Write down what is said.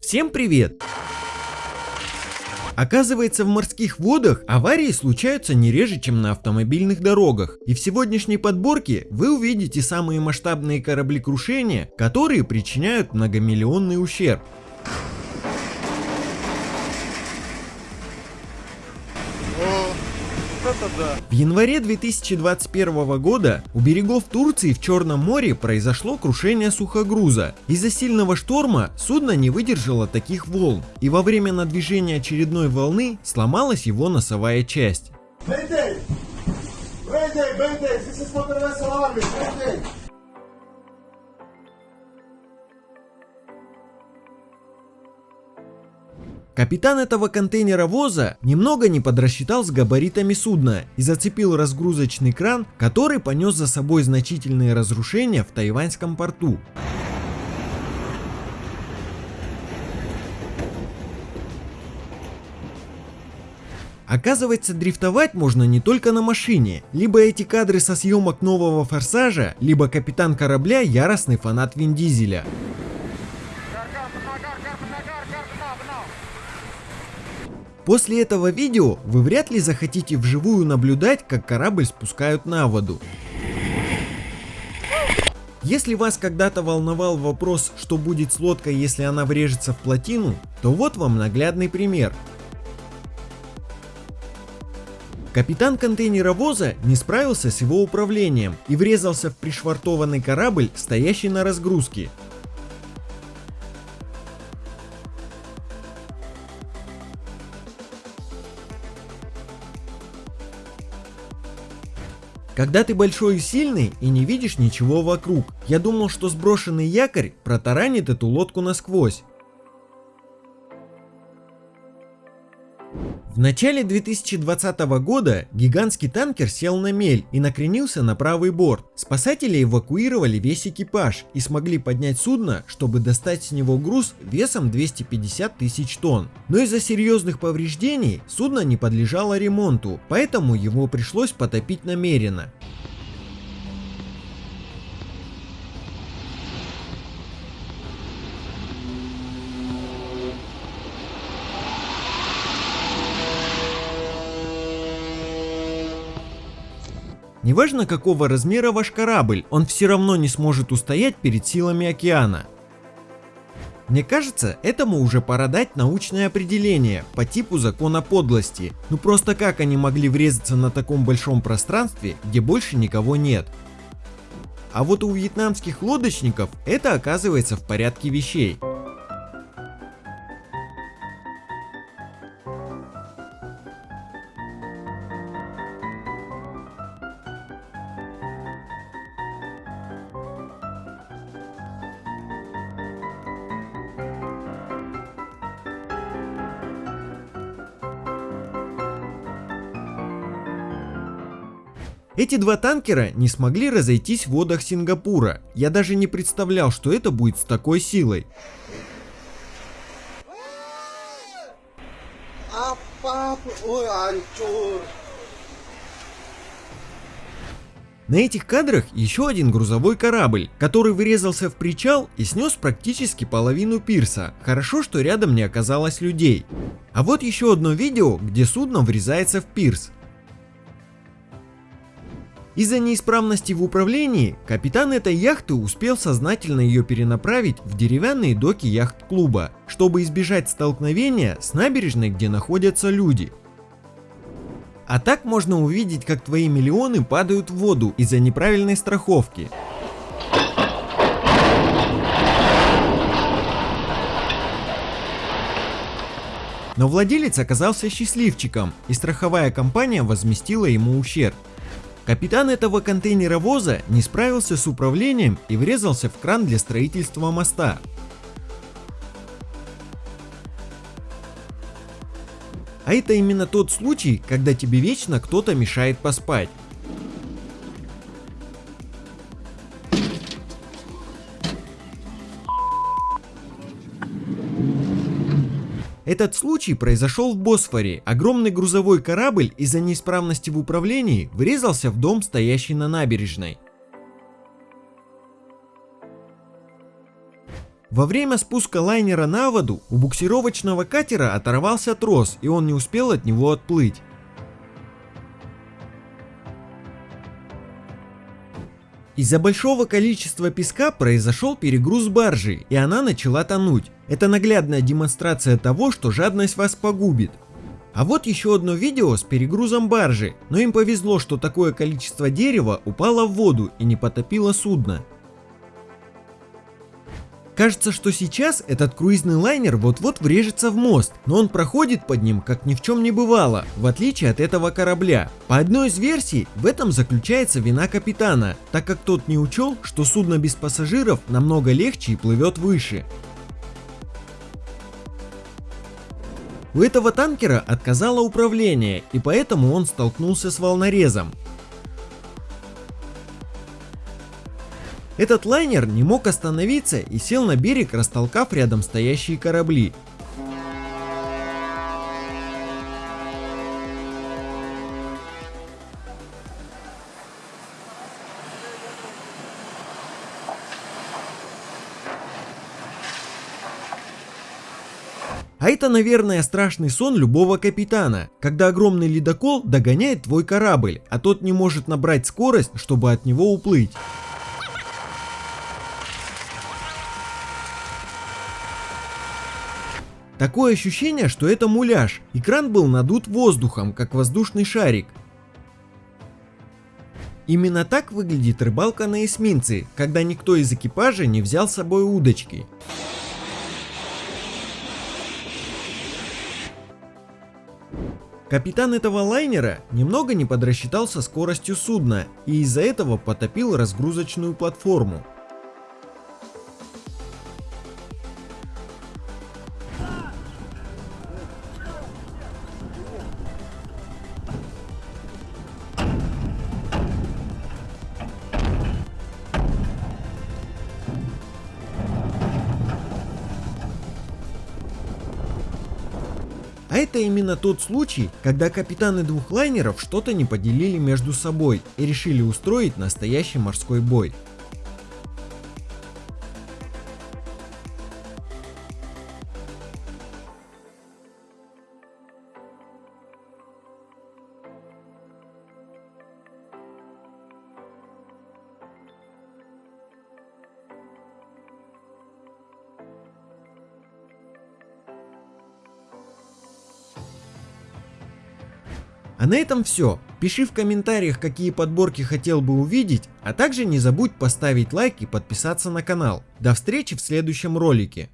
Всем привет! Оказывается, в морских водах аварии случаются не реже, чем на автомобильных дорогах. И в сегодняшней подборке вы увидите самые масштабные кораблекрушения, которые причиняют многомиллионный ущерб. В январе 2021 года у берегов Турции в Черном море произошло крушение сухогруза. Из-за сильного шторма судно не выдержало таких волн, и во время надвижения очередной волны сломалась его носовая часть. Mayday! Mayday, Mayday, this is Mayday! Капитан этого контейнеровоза немного не подрасчитал с габаритами судна и зацепил разгрузочный кран, который понес за собой значительные разрушения в тайваньском порту. Оказывается, дрифтовать можно не только на машине. Либо эти кадры со съемок нового форсажа, либо капитан корабля яростный фанат Вин Дизеля. После этого видео вы вряд ли захотите вживую наблюдать, как корабль спускают на воду. Если вас когда-то волновал вопрос, что будет с лодкой, если она врежется в плотину, то вот вам наглядный пример. Капитан контейнеровоза не справился с его управлением и врезался в пришвартованный корабль, стоящий на разгрузке. Когда ты большой и сильный и не видишь ничего вокруг. Я думал, что сброшенный якорь протаранит эту лодку насквозь. В начале 2020 года гигантский танкер сел на мель и накренился на правый борт. Спасатели эвакуировали весь экипаж и смогли поднять судно, чтобы достать с него груз весом 250 тысяч тонн. Но из-за серьезных повреждений судно не подлежало ремонту, поэтому его пришлось потопить намеренно. Неважно какого размера ваш корабль, он все равно не сможет устоять перед силами океана. Мне кажется, этому уже пора дать научное определение по типу закона подлости. Ну просто как они могли врезаться на таком большом пространстве, где больше никого нет? А вот у вьетнамских лодочников это оказывается в порядке вещей. Эти два танкера не смогли разойтись в водах Сингапура. Я даже не представлял, что это будет с такой силой. На этих кадрах еще один грузовой корабль, который вырезался в причал и снес практически половину пирса. Хорошо, что рядом не оказалось людей. А вот еще одно видео, где судно врезается в пирс. Из-за неисправности в управлении, капитан этой яхты успел сознательно ее перенаправить в деревянные доки яхт-клуба, чтобы избежать столкновения с набережной, где находятся люди. А так можно увидеть, как твои миллионы падают в воду из-за неправильной страховки. Но владелец оказался счастливчиком, и страховая компания возместила ему ущерб. Капитан этого контейнеровоза не справился с управлением и врезался в кран для строительства моста. А это именно тот случай, когда тебе вечно кто-то мешает поспать. Этот случай произошел в Босфоре. Огромный грузовой корабль из-за неисправности в управлении врезался в дом, стоящий на набережной. Во время спуска лайнера на воду у буксировочного катера оторвался трос и он не успел от него отплыть. Из-за большого количества песка произошел перегруз баржи, и она начала тонуть. Это наглядная демонстрация того, что жадность вас погубит. А вот еще одно видео с перегрузом баржи, но им повезло, что такое количество дерева упало в воду и не потопило судно. Кажется, что сейчас этот круизный лайнер вот-вот врежется в мост, но он проходит под ним, как ни в чем не бывало, в отличие от этого корабля. По одной из версий, в этом заключается вина капитана, так как тот не учел, что судно без пассажиров намного легче и плывет выше. У этого танкера отказало управление, и поэтому он столкнулся с волнорезом. Этот лайнер не мог остановиться и сел на берег, растолкав рядом стоящие корабли. А это, наверное, страшный сон любого капитана, когда огромный ледокол догоняет твой корабль, а тот не может набрать скорость, чтобы от него уплыть. Такое ощущение, что это муляж. Экран был надут воздухом, как воздушный шарик. Именно так выглядит рыбалка на эсминце, когда никто из экипажа не взял с собой удочки. Капитан этого лайнера немного не подрасчитал со скоростью судна и из-за этого потопил разгрузочную платформу. Это именно тот случай, когда капитаны двух лайнеров что-то не поделили между собой и решили устроить настоящий морской бой. А на этом все. Пиши в комментариях, какие подборки хотел бы увидеть, а также не забудь поставить лайк и подписаться на канал. До встречи в следующем ролике.